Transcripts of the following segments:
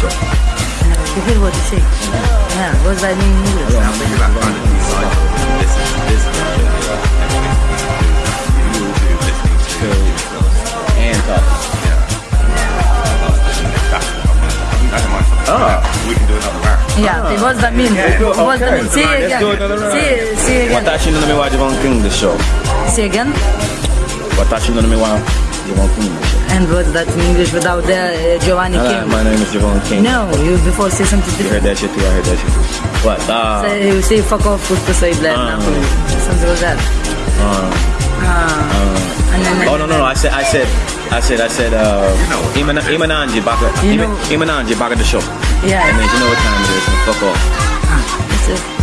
shake. Yeah, what does that mean in English? I think it's like kind of decide this is this is what you're doing. You do listening to yourself. And talking. Yeah. That's what I want. I think that's my Oh. We can do another round. Yeah, what does that mean? What does that mean? Say it Let's do again. another round. Say, say again. Watashi no mi wa Javon King the show. Say again. Watashi no mi wa Javon King the show. And what's that in English without the uh, Giovanni Hello, King? my name is Javon King. No, you before say something You heard that shit too, I heard that shit too. What? Uh, Say, you say fuck off the say blood Ah. Napoli. Something like that. uh, Ah. And then, oh no no no! I said I said I said I said uh, Iman Imananji back at You know- Imananji back at the show. Yeah. That means you know what time it is. and Fuck off. Ah, that's it.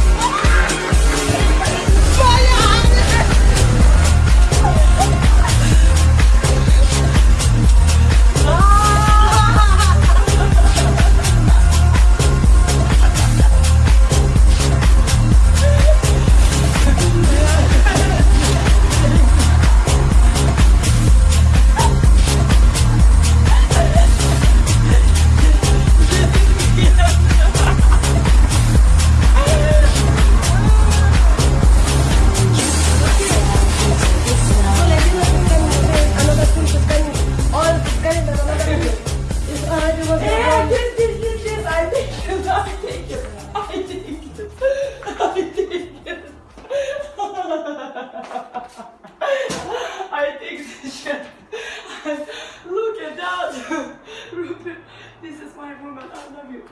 this is my woman. I love you.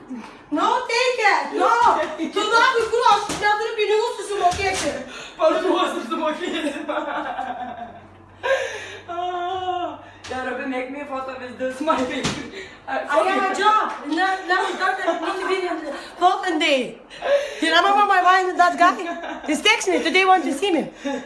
No, take it. No. Do not be cross. Now there be no to smoke it. But it wasn't the monkey. Ah, Yeah, Rupert, make me a photo with this, my baby. I have a job. Now, now start that need to be the fucking day. You remember my wife and that guy? He's texting me today. Want to see me?